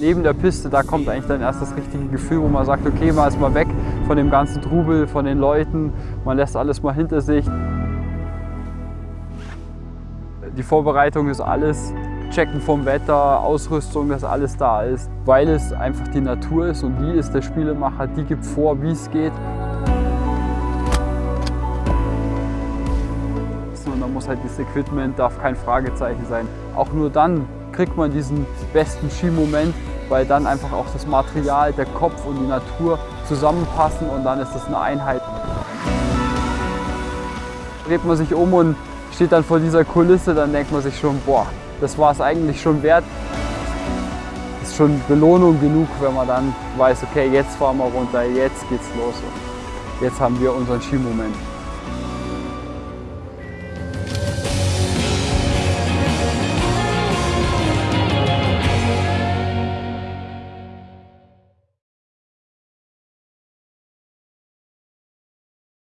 Neben der Piste, da kommt eigentlich dann erst das richtige Gefühl, wo man sagt, okay, man ist mal weg von dem ganzen Trubel, von den Leuten, man lässt alles mal hinter sich. Die Vorbereitung ist alles, Checken vom Wetter, Ausrüstung, dass alles da ist, weil es einfach die Natur ist und die ist der Spielemacher, die gibt vor, wie es geht. Und da muss halt das Equipment, darf kein Fragezeichen sein. Auch nur dann kriegt man diesen besten Skimoment, weil dann einfach auch das Material, der Kopf und die Natur zusammenpassen und dann ist das eine Einheit. Dreht man sich um und steht dann vor dieser Kulisse, dann denkt man sich schon, boah, das war es eigentlich schon wert. Das ist schon Belohnung genug, wenn man dann weiß, okay, jetzt fahren wir runter, jetzt geht's los. Jetzt haben wir unseren Skimoment.